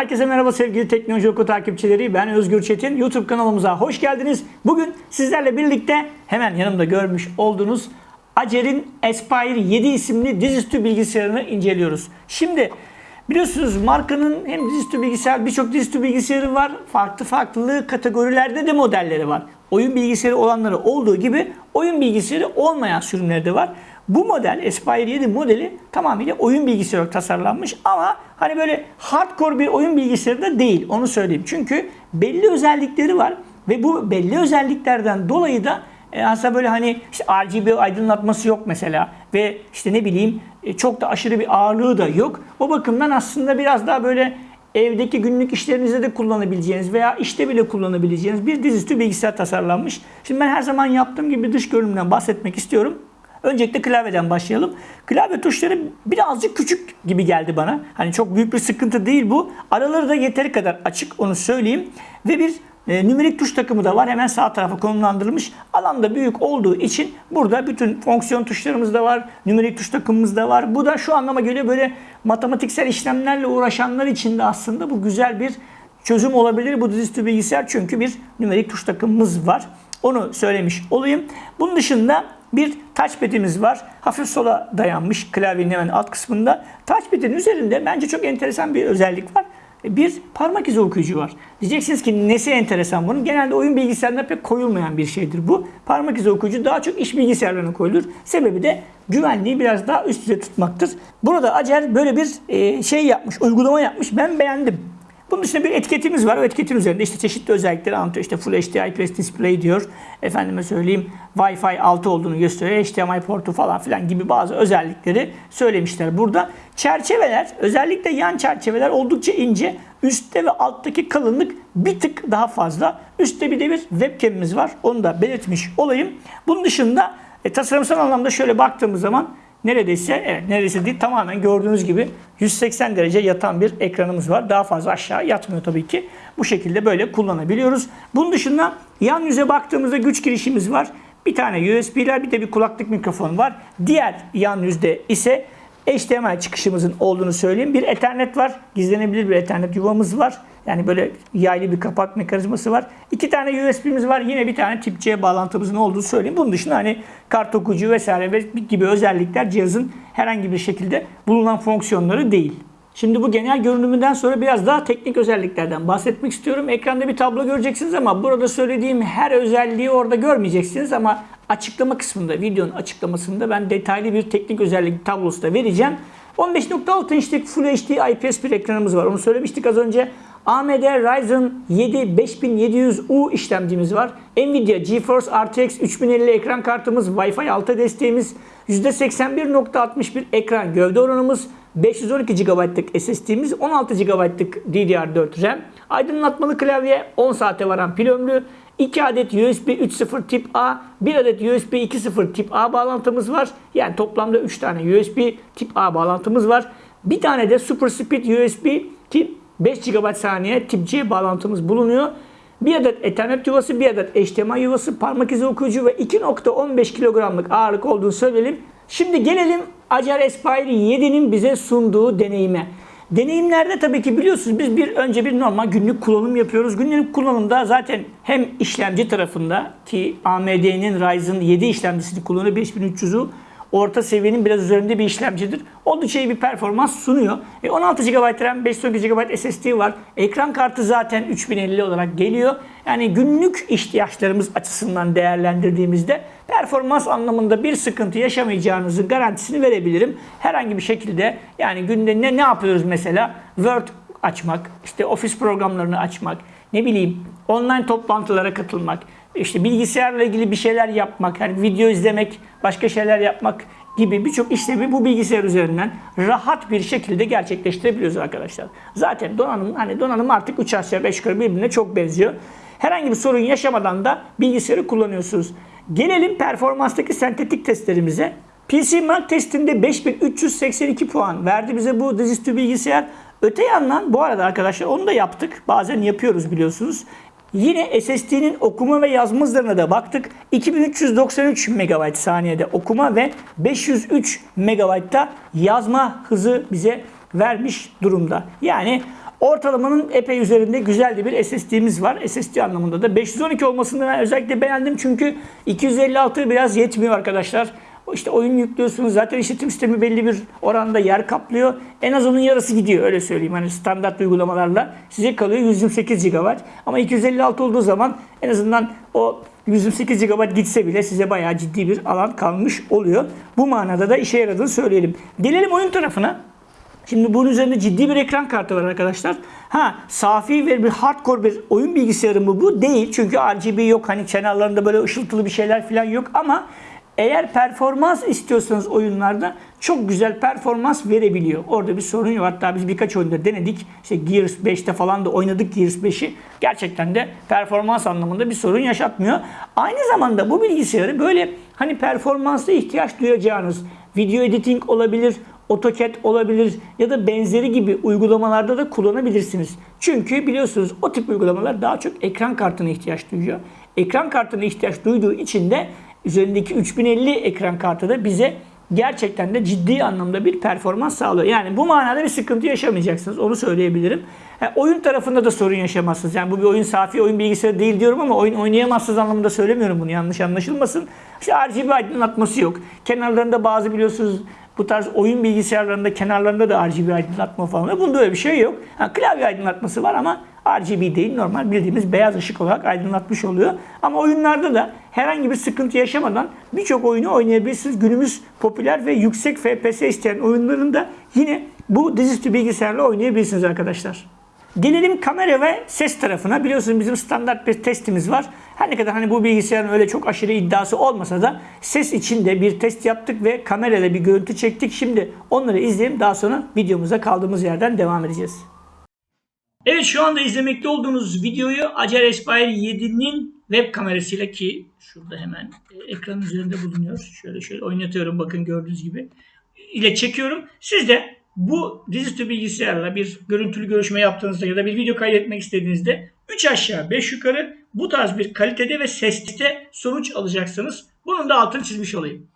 Herkese merhaba sevgili Teknoloji Oku takipçileri. Ben Özgür Çetin. YouTube kanalımıza hoş geldiniz. Bugün sizlerle birlikte hemen yanımda görmüş olduğunuz Acer'in Aspire 7 isimli dizüstü bilgisayarını inceliyoruz. Şimdi biliyorsunuz markanın hem dizüstü bilgisayar birçok dizüstü bilgisayarı var. Farklı farklı kategorilerde de modelleri var. Oyun bilgisayarı olanları olduğu gibi oyun bilgisayarı olmayan sürümleri de var. Bu model Aspire 7 modeli tamamıyla oyun bilgisayarı olarak tasarlanmış ama hani böyle hardcore bir oyun bilgisayarı da değil onu söyleyeyim. Çünkü belli özellikleri var ve bu belli özelliklerden dolayı da e, aslında böyle hani işte RGB aydınlatması yok mesela ve işte ne bileyim e, çok da aşırı bir ağırlığı da yok. O bakımdan aslında biraz daha böyle evdeki günlük işlerinizde de kullanabileceğiniz veya işte bile kullanabileceğiniz bir dizüstü bilgisayar tasarlanmış. Şimdi ben her zaman yaptığım gibi dış görünümden bahsetmek istiyorum. Öncelikle klavyeden başlayalım. Klavye tuşları birazcık küçük gibi geldi bana. Hani çok büyük bir sıkıntı değil bu. Araları da yeteri kadar açık onu söyleyeyim. Ve bir e, nümerik tuş takımı da var. Hemen sağ tarafa konumlandırılmış. Alan da büyük olduğu için burada bütün fonksiyon tuşlarımız da var. Nümerik tuş takımımız da var. Bu da şu anlama geliyor böyle matematiksel işlemlerle uğraşanlar için de aslında bu güzel bir çözüm olabilir. Bu dizüstü bilgisayar çünkü bir nümerik tuş takımımız var. Onu söylemiş olayım. Bunun dışında bir touchpad'imiz var. Hafif sola dayanmış klavyenin hemen alt kısmında. Touchpad'in üzerinde bence çok enteresan bir özellik var. Bir parmak izi okuyucu var. Diyeceksiniz ki nesi enteresan bunun? Genelde oyun bilgisayarında pek koyulmayan bir şeydir bu. Parmak izi okuyucu daha çok iş bilgisayarlarına koyulur. Sebebi de güvenliği biraz daha üst düzey tutmaktır. Burada Acer böyle bir şey yapmış, uygulama yapmış. Ben beğendim. Bunun dışında bir etiketimiz var. O etiketin üzerinde işte çeşitli özellikleri anlatıyor. İşte Full HD IPS Display diyor. Efendime söyleyeyim Wi-Fi 6 olduğunu gösteriyor. HDMI portu falan filan gibi bazı özellikleri söylemişler burada. Çerçeveler özellikle yan çerçeveler oldukça ince. Üstte ve alttaki kalınlık bir tık daha fazla. Üstte bir de bir webcam'imiz var. Onu da belirtmiş olayım. Bunun dışında e, tasarımsal anlamda şöyle baktığımız zaman neredeyse evet neredeyse değil tamamen gördüğünüz gibi 180 derece yatan bir ekranımız var. Daha fazla aşağı yatmıyor tabii ki. Bu şekilde böyle kullanabiliyoruz. Bunun dışında yan yüze baktığımızda güç girişimiz var. Bir tane USB'ler bir de bir kulaklık mikrofon var. Diğer yan yüzde ise HDMI çıkışımızın olduğunu söyleyeyim. Bir Ethernet var. Gizlenebilir bir Ethernet yuvamız var. Yani böyle yaylı bir kapak mekanizması var. İki tane USB'miz var. Yine bir tane tip C bağlantımızın olduğunu söyleyeyim. Bunun dışında hani kart okuyucu vesaire gibi özellikler cihazın herhangi bir şekilde bulunan fonksiyonları değil. Şimdi bu genel görünümünden sonra biraz daha teknik özelliklerden bahsetmek istiyorum. Ekranda bir tablo göreceksiniz ama burada söylediğim her özelliği orada görmeyeceksiniz ama açıklama kısmında, videonun açıklamasında ben detaylı bir teknik özellik tablosu da vereceğim. 15.6 inçlik Full HD IPS bir ekranımız var. Onu söylemiştik az önce. AMD Ryzen 7 5700U işlemcimiz var. Nvidia GeForce RTX 3050 ekran kartımız, Wi-Fi 6 desteğimiz, %81.61 ekran gövde oranımız, 512 GB'lık SSD'miz, 16 GB'lık DDR4 RAM, aydınlatmalı klavye, 10 saate varan pil ömrü, 2 adet USB 3.0 tip A, 1 adet USB 2.0 tip A bağlantımız var. Yani toplamda 3 tane USB tip A bağlantımız var. Bir tane de Super Speed USB tip 5 GB saniye tip C bağlantımız bulunuyor. Bir adet Ethernet yuvası, bir adet HDMI yuvası, parmak izi okuyucu ve 2.15 kilogramlık ağırlık olduğunu söyleyelim. Şimdi gelelim Acer Aspire 7'nin bize sunduğu deneyime. Deneyimlerde tabii ki biliyorsunuz biz bir önce bir normal günlük kullanım yapıyoruz. Günlük kullanımda zaten hem işlemci tarafında ki AMD'nin Ryzen 7 işlemcisini kullanıyor 5300'ü orta seviyenin biraz üzerinde bir işlemcidir. Oldukça iyi bir performans sunuyor. E 16 GB RAM, 512 GB SSD var. Ekran kartı zaten 3050 olarak geliyor. Yani günlük ihtiyaçlarımız açısından değerlendirdiğimizde performans anlamında bir sıkıntı yaşamayacağınızın garantisini verebilirim. Herhangi bir şekilde yani günde ne ne yapıyoruz mesela? Word açmak, işte ofis programlarını açmak, ne bileyim online toplantılara katılmak, işte bilgisayarla ilgili bir şeyler yapmak, hani video izlemek, başka şeyler yapmak gibi birçok işlemi bu bilgisayar üzerinden rahat bir şekilde gerçekleştirebiliyoruz arkadaşlar. Zaten donanım hani donanım artık 3 aşağı 5 yukarı birbirine çok benziyor. Herhangi bir sorun yaşamadan da bilgisayarı kullanıyorsunuz. Gelelim performanstaki sentetik testlerimize. PC Mark testinde 5382 puan verdi bize bu dizüstü bilgisayar. Öte yandan bu arada arkadaşlar onu da yaptık. Bazen yapıyoruz biliyorsunuz. Yine SSD'nin okuma ve yazma hızlarına da baktık. 2393 MB saniyede okuma ve 503 MB'da yazma hızı bize vermiş durumda. Yani Ortalamanın epey üzerinde güzel bir SSD'miz var. SSD anlamında da 512 olmasını ben özellikle beğendim çünkü 256 biraz yetmiyor arkadaşlar. İşte oyun yüklüyorsunuz zaten işletim sistemi belli bir oranda yer kaplıyor. En az onun yarısı gidiyor öyle söyleyeyim. Hani standart uygulamalarla size kalıyor 128 GB. Ama 256 olduğu zaman en azından o 128 GB gitse bile size bayağı ciddi bir alan kalmış oluyor. Bu manada da işe yaradığını söyleyelim. Gelelim oyun tarafına. Şimdi bunun üzerinde ciddi bir ekran kartı var arkadaşlar. Ha safi ve bir hardcore bir oyun bilgisayarı mı bu? Değil. Çünkü RGB yok. Hani kenarlarında böyle ışıltılı bir şeyler falan yok ama eğer performans istiyorsanız oyunlarda çok güzel performans verebiliyor. Orada bir sorun yok. Hatta biz birkaç oyunda denedik. İşte Gears 5'te falan da oynadık Gears 5'i. Gerçekten de performans anlamında bir sorun yaşatmıyor. Aynı zamanda bu bilgisayarı böyle hani performansa ihtiyaç duyacağınız video editing olabilir, AutoCAD olabilir ya da benzeri gibi uygulamalarda da kullanabilirsiniz. Çünkü biliyorsunuz o tip uygulamalar daha çok ekran kartına ihtiyaç duyuyor. Ekran kartına ihtiyaç duyduğu için de üzerindeki 3050 ekran kartı da bize gerçekten de ciddi anlamda bir performans sağlıyor. Yani bu manada bir sıkıntı yaşamayacaksınız. Onu söyleyebilirim. Ha, oyun tarafında da sorun yaşamazsınız. Yani bu bir oyun safi oyun bilgisayarı değil diyorum ama oyun oynayamazsınız anlamında söylemiyorum bunu. Yanlış anlaşılmasın. İşte RGB aydınlatması yok. Kenarlarında bazı biliyorsunuz bu tarz oyun bilgisayarlarında kenarlarında da RGB aydınlatma falan. Bunda öyle bir şey yok. Ha, klavye aydınlatması var ama RGB değil normal bildiğimiz beyaz ışık olarak aydınlatmış oluyor. Ama oyunlarda da herhangi bir sıkıntı yaşamadan birçok oyunu oynayabilirsiniz. Günümüz popüler ve yüksek FPS isteyen oyunların da yine bu dizüstü bilgisayarla oynayabilirsiniz arkadaşlar. Gelelim kamera ve ses tarafına. Biliyorsunuz bizim standart bir testimiz var. Her ne kadar hani bu bilgisayarın öyle çok aşırı iddiası olmasa da ses için de bir test yaptık ve kamerayla bir görüntü çektik. Şimdi onları izleyelim. Daha sonra videomuza kaldığımız yerden devam edeceğiz. Evet şu anda izlemekte olduğunuz videoyu Acer Aspire 7'nin web kamerasıyla ki şurada hemen e, ekranın üzerinde bulunuyor. Şöyle şöyle oynatıyorum bakın gördüğünüz gibi. ile çekiyorum. Siz de bu dizüstü bilgisayarla bir görüntülü görüşme yaptığınızda ya da bir video kaydetmek istediğinizde 3 aşağı 5 yukarı bu tarz bir kalitede ve seste sonuç alacaksınız. Bunun da altını çizmiş olayım.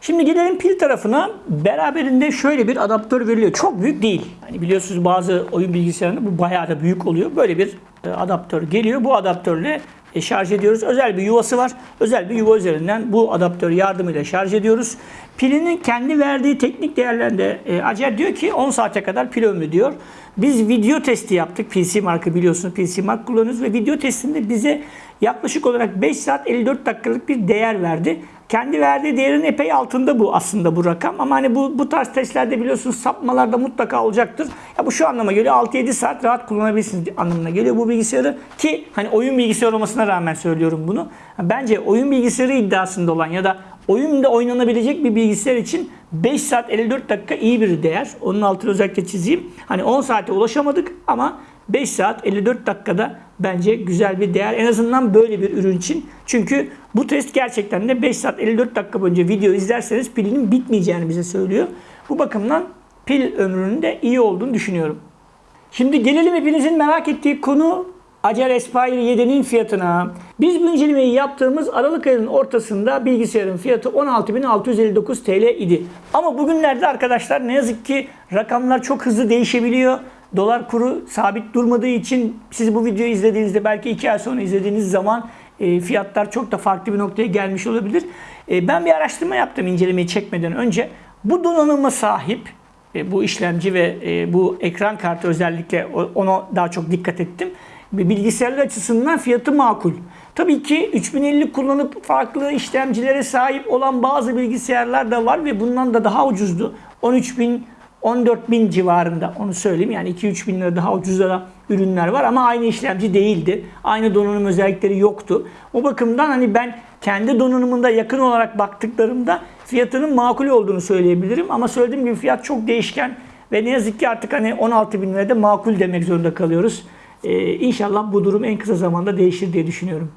Şimdi gelelim pil tarafına. Beraberinde şöyle bir adaptör veriliyor. Çok büyük değil. Hani biliyorsunuz bazı oyun bilgisayarında bu bayağı da büyük oluyor. Böyle bir e, adaptör geliyor. Bu adaptörle e, şarj ediyoruz. Özel bir yuvası var. Özel bir yuva üzerinden bu adaptör yardımıyla şarj ediyoruz. Pilinin kendi verdiği teknik değerlerinde e, Acer diyor ki 10 saate kadar pil ömrü diyor. Biz video testi yaptık. PC markı biliyorsunuz. PC mark kullanıyoruz ve video testinde bize yaklaşık olarak 5 saat 54 dakikalık bir değer verdi. Kendi verdiği değerin epey altında bu aslında bu rakam. Ama hani bu, bu tarz testlerde biliyorsunuz sapmalarda mutlaka olacaktır. Ya bu şu anlama geliyor 6-7 saat rahat kullanabilirsiniz anlamına geliyor bu bilgisayarı. Ki hani oyun bilgisayarı olmasına rağmen söylüyorum bunu. Bence oyun bilgisayarı iddiasında olan ya da oyunda oynanabilecek bir bilgisayar için 5 saat 54 dakika iyi bir değer. Onun altını özellikle çizeyim. Hani 10 saate ulaşamadık ama 5 saat 54 dakikada bence güzel bir değer. En azından böyle bir ürün için. Çünkü bu test gerçekten de 5 saat 54 dakika boyunca video izlerseniz pilinin bitmeyeceğini bize söylüyor. Bu bakımdan pil ömrünün de iyi olduğunu düşünüyorum. Şimdi gelelim hepinizin merak ettiği konu Acer Aspire 7'nin fiyatına. Biz bu incelemeyi yaptığımız Aralık ayının ortasında bilgisayarın fiyatı 16.659 TL idi. Ama bugünlerde arkadaşlar ne yazık ki rakamlar çok hızlı değişebiliyor. Dolar kuru sabit durmadığı için siz bu videoyu izlediğinizde belki 2 ay sonra izlediğiniz zaman e, fiyatlar çok da farklı bir noktaya gelmiş olabilir. E, ben bir araştırma yaptım incelemeyi çekmeden önce. Bu donanıma sahip e, bu işlemci ve bu ekran kartı özellikle ona daha çok dikkat ettim. Bilgisayarlar açısından fiyatı makul. Tabii ki 3050 kullanıp farklı işlemcilere sahip olan bazı bilgisayarlar da var ve bundan da daha ucuzdu. 13000 14 bin civarında onu söyleyeyim. Yani 2-3 bin lira daha ucuzda da ürünler var ama aynı işlemci değildi. Aynı donanım özellikleri yoktu. O bakımdan hani ben kendi donanımında yakın olarak baktıklarımda fiyatının makul olduğunu söyleyebilirim. Ama söylediğim gibi fiyat çok değişken ve ne yazık ki artık hani 16 bin lirada makul demek zorunda kalıyoruz. Ee, inşallah bu durum en kısa zamanda değişir diye düşünüyorum.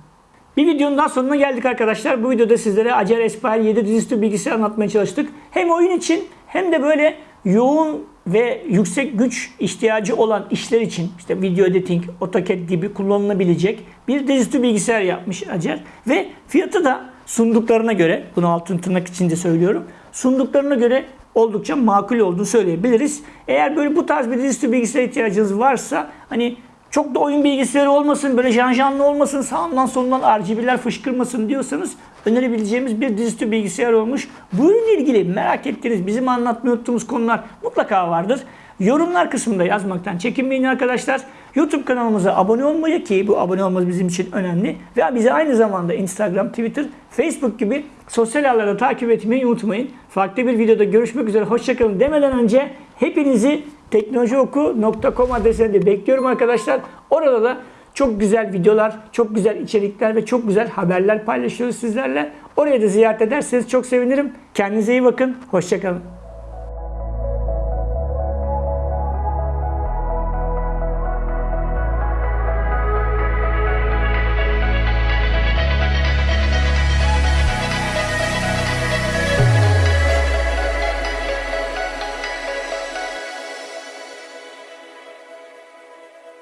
Bir videonun daha sonuna geldik arkadaşlar. Bu videoda sizlere Acer Aspire 7 dizüstü bilgisayar anlatmaya çalıştık. Hem oyun için hem de böyle yoğun ve yüksek güç ihtiyacı olan işler için işte video editing, AutoCAD gibi kullanılabilecek bir dizüstü bilgisayar yapmış Acer. Ve fiyatı da sunduklarına göre, bunu altın tırnak içinde söylüyorum, sunduklarına göre oldukça makul olduğunu söyleyebiliriz. Eğer böyle bu tarz bir dizüstü bilgisayar ihtiyacınız varsa hani çok da oyun bilgisayarı olmasın, böyle janjanlı olmasın, sağından solundan RGB'ler fışkırmasın diyorsanız önerebileceğimiz bir dizüstü bilgisayar olmuş. Bu ürünle ilgili merak ettiğiniz, bizim anlatmayı unuttuğumuz konular mutlaka vardır. Yorumlar kısmında yazmaktan çekinmeyin arkadaşlar. YouTube kanalımıza abone olmayı ki bu abone olmanız bizim için önemli. Ve bizi aynı zamanda Instagram, Twitter, Facebook gibi sosyal ağlarda takip etmeyi unutmayın. Farklı bir videoda görüşmek üzere. Hoşçakalın demeden önce hepinizi teknolojioku.com adresinde bekliyorum arkadaşlar. Orada da çok güzel videolar, çok güzel içerikler ve çok güzel haberler paylaşıyoruz sizlerle. Oraya da ziyaret ederseniz çok sevinirim. Kendinize iyi bakın. Hoşçakalın.